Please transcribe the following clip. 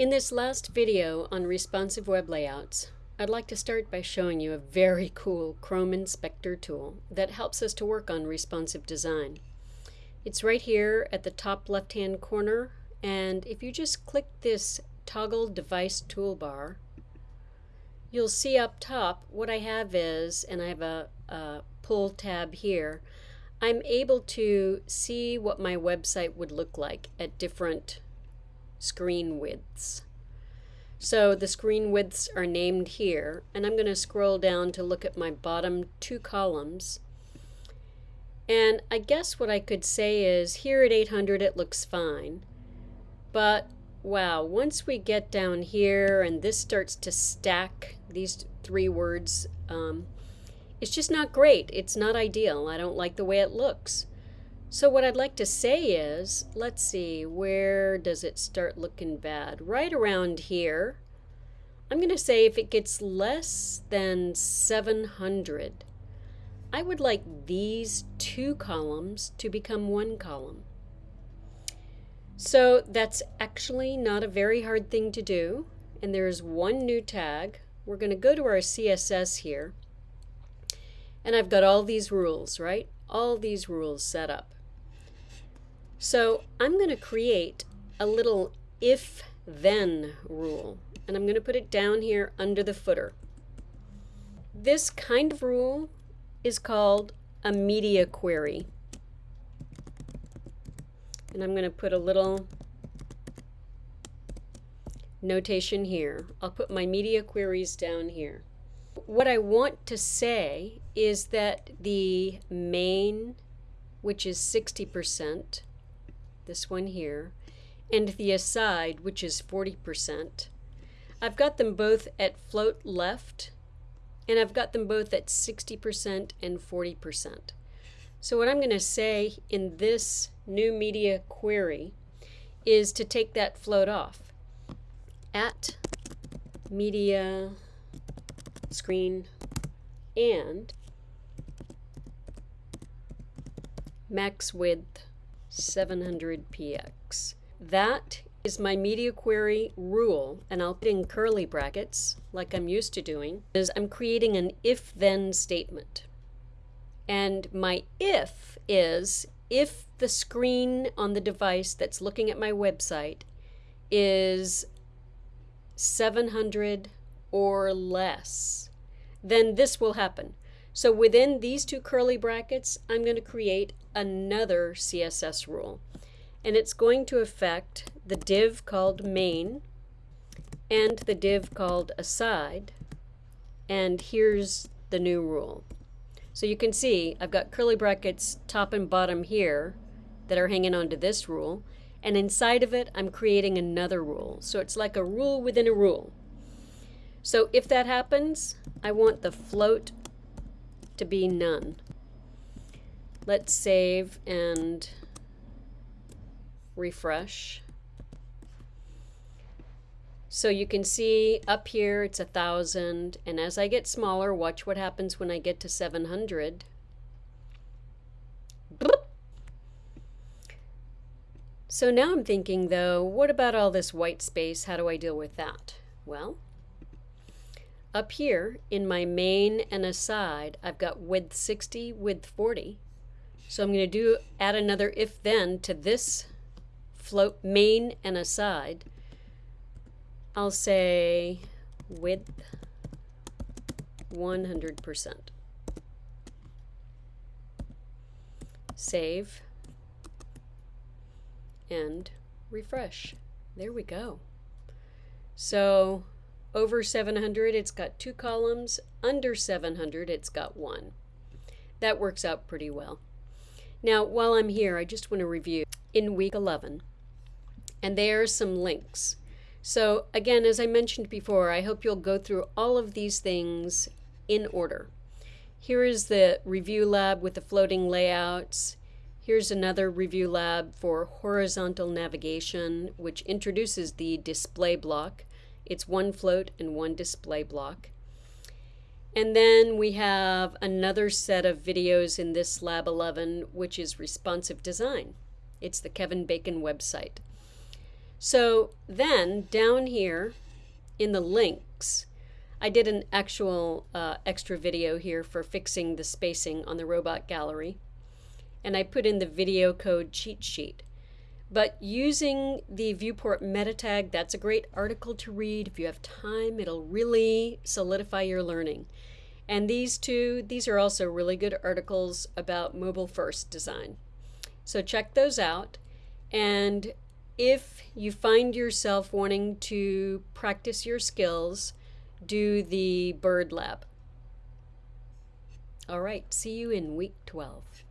In this last video on responsive web layouts, I'd like to start by showing you a very cool Chrome Inspector tool that helps us to work on responsive design. It's right here at the top left hand corner and if you just click this toggle device toolbar you'll see up top what I have is, and I have a, a pull tab here, I'm able to see what my website would look like at different screen widths. So the screen widths are named here, and I'm going to scroll down to look at my bottom two columns. And I guess what I could say is here at 800 it looks fine, but wow, once we get down here and this starts to stack these three words, um, it's just not great. It's not ideal. I don't like the way it looks. So what I'd like to say is, let's see, where does it start looking bad? Right around here. I'm going to say if it gets less than 700, I would like these two columns to become one column. So that's actually not a very hard thing to do. And there's one new tag. We're going to go to our CSS here. And I've got all these rules, right? All these rules set up. So I'm going to create a little if-then rule. And I'm going to put it down here under the footer. This kind of rule is called a media query. And I'm going to put a little notation here. I'll put my media queries down here. What I want to say is that the main, which is 60%, this one here, and the aside, which is 40%, I've got them both at float left, and I've got them both at 60% and 40%. So what I'm going to say in this new media query is to take that float off. At media screen and max width 700px. That is my media query rule, and I'll put in curly brackets, like I'm used to doing, is I'm creating an if-then statement. And my if is if the screen on the device that's looking at my website is 700 or less, then this will happen. So within these two curly brackets, I'm going to create another CSS rule. And it's going to affect the div called main and the div called aside. And here's the new rule. So you can see I've got curly brackets top and bottom here that are hanging onto this rule. And inside of it, I'm creating another rule. So it's like a rule within a rule. So if that happens, I want the float to be none. Let's save and refresh. So you can see up here it's a thousand and as I get smaller watch what happens when I get to 700. So now I'm thinking though what about all this white space how do I deal with that? Well up here in my main and aside I've got width 60 width 40 so I'm going to do add another if then to this float main and aside I'll say width 100%. Save and refresh. There we go. So over 700 it's got two columns, under 700 it's got one. That works out pretty well. Now while I'm here I just want to review in week 11 and there are some links so again, as I mentioned before, I hope you'll go through all of these things in order. Here is the review lab with the floating layouts. Here's another review lab for horizontal navigation, which introduces the display block. It's one float and one display block. And then we have another set of videos in this Lab 11, which is responsive design. It's the Kevin Bacon website. So then down here in the links, I did an actual uh, extra video here for fixing the spacing on the robot gallery. And I put in the video code cheat sheet. But using the viewport meta tag, that's a great article to read. If you have time, it'll really solidify your learning. And these two, these are also really good articles about mobile first design. So check those out. And if you find yourself wanting to practice your skills, do the bird lab. All right, see you in week 12.